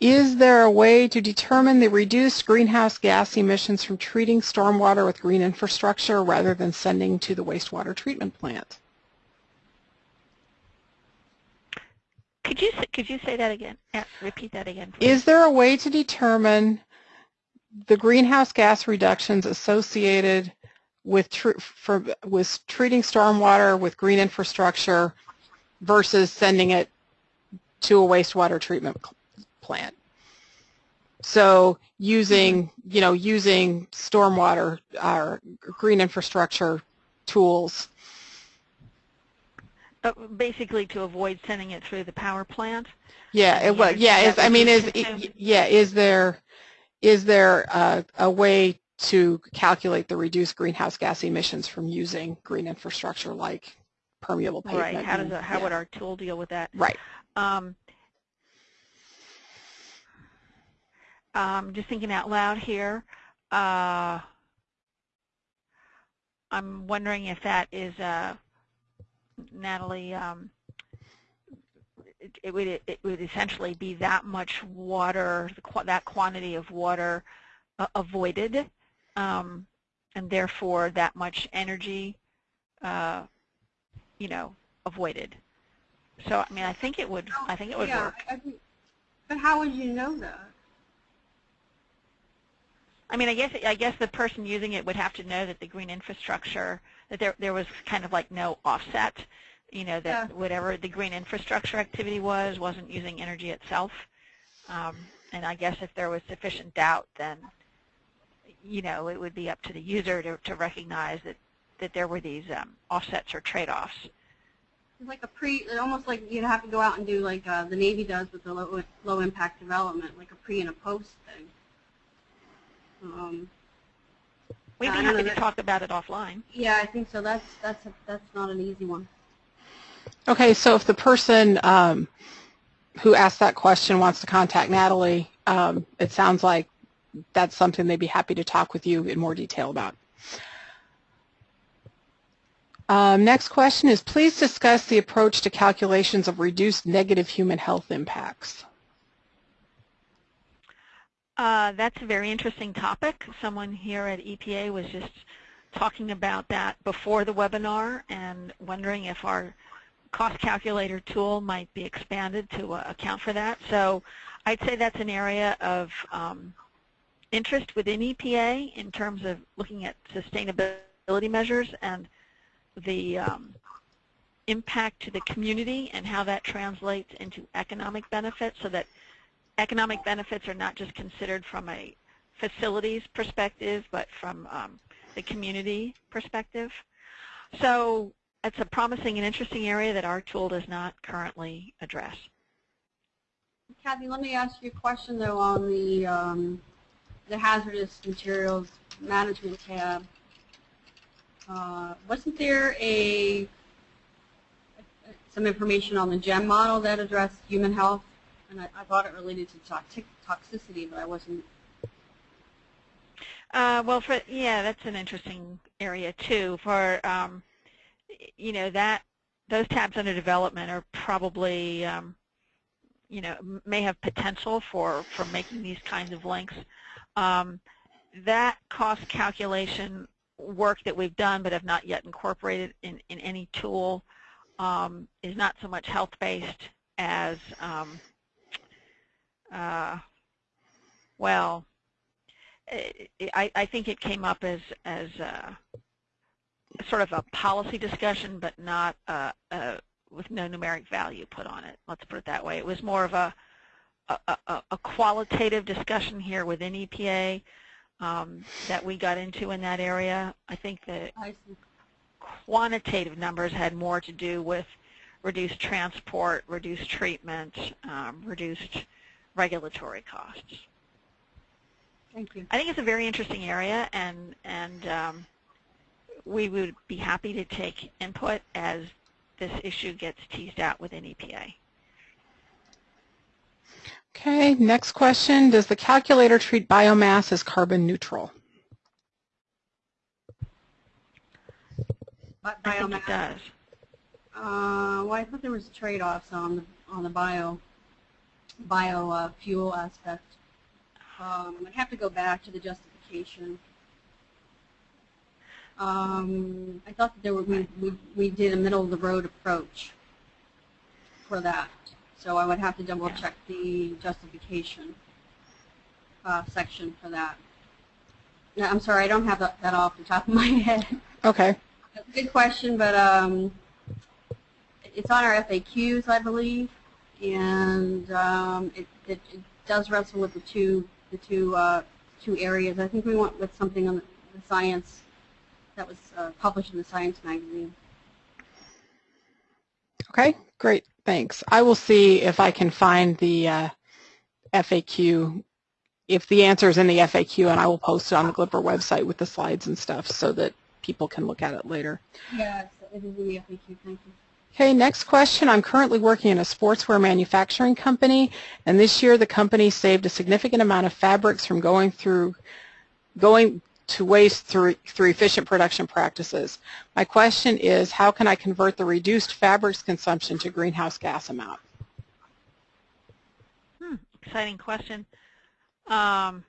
is there a way to determine the reduced greenhouse gas emissions from treating stormwater with green infrastructure rather than sending to the wastewater treatment plant? Could you could you say that again? Yeah, repeat that again. please. Is there a way to determine the greenhouse gas reductions associated with, tr- for, with treating stormwater with green infrastructure versus sending it to a wastewater treatment plant? So using, you know, using stormwater or green infrastructure tools. Uh, basically, to avoid sending it through the power plant. Yeah, it, well, yeah, is, I mean, is, consume- yeah, is there, is there a, a way to calculate the reduced greenhouse gas emissions from using green infrastructure like permeable pavement? Right. How does how yeah. would our tool deal with that? Right. Um, um, just thinking out loud here. Uh, I'm wondering if that is, uh, Natalie, um, it would it would essentially be that much water, that quantity of water uh, avoided, um, and therefore that much energy, uh, you know, avoided. So I mean, I think it would. I think it would yeah, work. I think, but how would you know that? I mean, I guess I guess the person using it would have to know that the green infrastructure that there there was kind of like no offset, you know, that Yeah. whatever the green infrastructure activity was wasn't using energy itself. Um, and I guess if there was sufficient doubt, then you know it would be up to the user to to recognize that that there were these um, offsets or trade-offs. It's like a pre, it's almost like you'd have to go out and do like uh, the Navy does with the low, low impact development, like a pre and a post thing. Um, We'd be happy to that- talk about it offline. yeah, I think so. That's that's a, that's not an easy one. Okay, so if the person um, who asked that question wants to contact Natalie, um, it sounds like that's something they'd be happy to talk with you in more detail about. Um, next question is, please discuss the approach to calculations of reduced negative human health impacts. Uh, that's a very interesting topic. Someone here at EPA was just talking about that before the webinar and wondering if our cost calculator tool might be expanded to uh, account for that. So I'd say that's an area of um, interest within EPA in terms of looking at sustainability measures and the um, impact to the community and how that translates into economic benefits so that economic benefits are not just considered from a facilities perspective, but from um, the community perspective. So it's a promising and interesting area that our tool does not currently address. Kathy, let me ask you a question though on the um, the hazardous materials management tab. Uh, wasn't there a some information on the GEM model that addressed human health? And I, I thought it related to toxic, toxicity, but I wasn't. Uh, well, for yeah, that's an interesting area too. For um, you know that those tabs under development are probably um, you know may have potential for for making these kinds of links. Um, that cost calculation work that we've done but have not yet incorporated in, in any tool um, is not so much health-based as, um, uh, well, I, I, think it came up as, as a, sort of a policy discussion but not uh, uh, with no numeric value put on it. Let's put it that way. It was more of a, a, a, a qualitative discussion here within EPA um, that we got into in that area. I think the quantitative numbers had more to do with reduced transport, reduced treatment, um, reduced regulatory costs. Thank you. I think it's a very interesting area, and and um, we would be happy to take input as this issue gets teased out within EPA. Okay, next question. Does the calculator treat biomass as carbon neutral? Bi- I think it does. Uh, well, I thought there was trade-offs on the on the bio bio uh, fuel aspect. Um, I'd have to go back to the justification. Um, I thought that there were we, we we did a middle of the road approach for that, so I would have to double check the justification uh, section for that. Yeah, I'm sorry, I don't have that, that off the top of my head. Okay. That's a Good question, but um, it's on our FAQs, I believe, and um, it, it, it does wrestle with the two the two uh, two areas. I think we went with something on the, the science that was uh, published in the Science magazine. Okay, great, thanks. I will see if I can find the uh, FAQ, if the answer is in the FAQ, and I will post it on the Glipper website with the slides and stuff so that people can look at it later. Yes, it is in the FAQ. Thank you. Okay, next question. I'm currently working in a sportswear manufacturing company, and this year the company saved a significant amount of fabrics from going through, going to waste through, through efficient production practices. My question is, how can I convert the reduced fabrics consumption to greenhouse gas amount? exciting question. Um,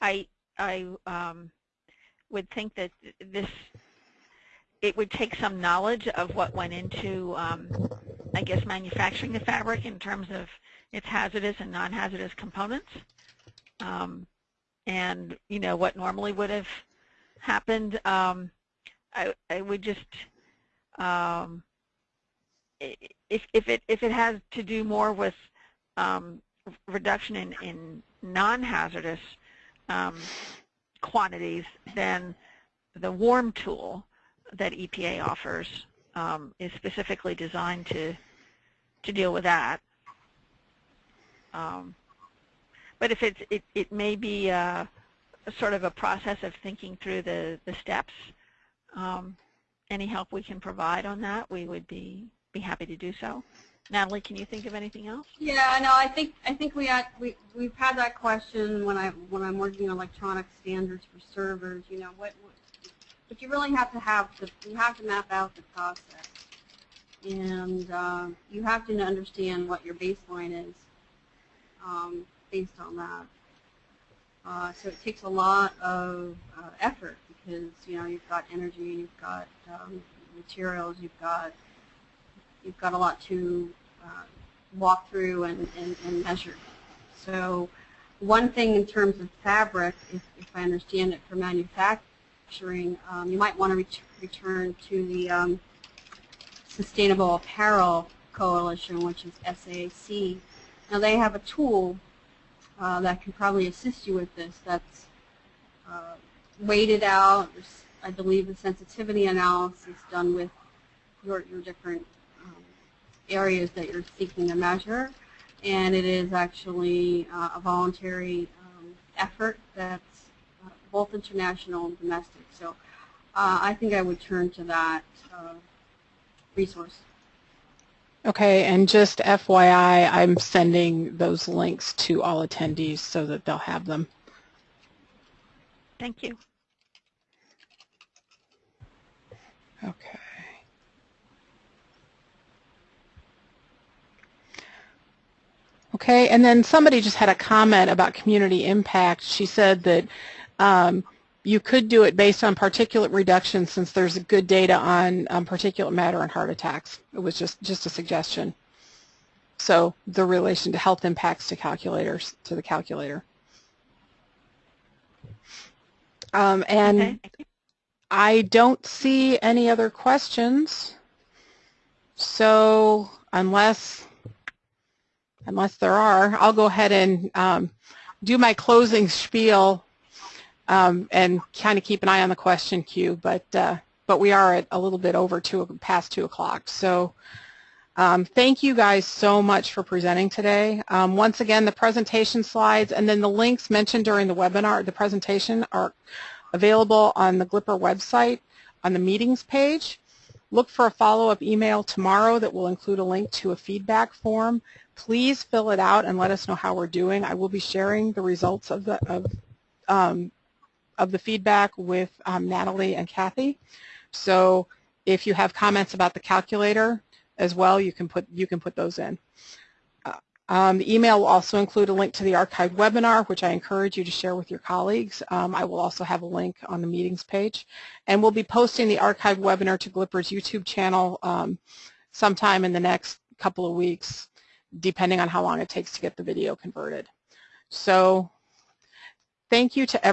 I I um, would think that this it would take some knowledge of what went into, um, I guess, manufacturing the fabric in terms of its hazardous and non-hazardous components, um, and you know what normally would have happened. Um, I I would just um, if if it if it has to do more with um, reduction in in non-hazardous um, quantities, then the WARM tool that EPA offers um, is specifically designed to to deal with that. Um, but if it's it, it may be a, a sort of a process of thinking through the the steps. Um, any help we can provide on that, we would be be happy to do so. Natalie, can you think of anything else? Yeah, no, I think I think we had we we've had that question when I when I'm working on electronic standards for servers. You know, what, what but you really have to have the you have to map out the process, and uh, you have to understand what your baseline is um, based on that. Uh, so it takes a lot of uh, effort because you know you've got energy, you've got um, materials, you've got you've got a lot to uh, walk through and, and, and, measure. So one thing in terms of fabric, if, if I understand it for manufacturing, um, you might want to ret return to the um, Sustainable Apparel Coalition, which is SAC. Now they have a tool uh, that can probably assist you with this that's uh, weighted out. I believe the sensitivity analysis done with your, your different areas that you're seeking to measure, and it is actually uh, a voluntary um, effort that's uh, both international and domestic. So uh, I think I would turn to that uh, resource. Okay, and just FYI, I'm sending those links to all attendees so that they'll have them. Thank you. Okay. Okay, and then somebody just had a comment about community impact. She said that um, you could do it based on particulate reduction since there's good data on um, particulate matter and heart attacks. It was just, just a suggestion. So the relation to health impacts to calculators, to the calculator. Um, and okay. I don't see any other questions. So unless unless there are, I'll go ahead and um, do my closing spiel um, and kind of keep an eye on the question queue. But uh, but we are at a little bit over two past two o'clock. So um, thank you guys so much for presenting today. Um, once again, the presentation slides and then the links mentioned during the webinar, the presentation, are available on the Glipper website on the meetings page. Look for a follow-up email tomorrow that will include a link to a feedback form Please fill it out and let us know how we're doing. I will be sharing the results of the of um, of the feedback with um, Natalie and Kathy. So if you have comments about the calculator as well, you can put you can put those in. Uh, um, the email will also include a link to the archived webinar, which I encourage you to share with your colleagues. Um, I will also have a link on the meetings page. And we'll be posting the archived webinar to Glipper's YouTube channel um, sometime in the next couple of weeks depending on how long it takes to get the video converted. So thank you to everyone.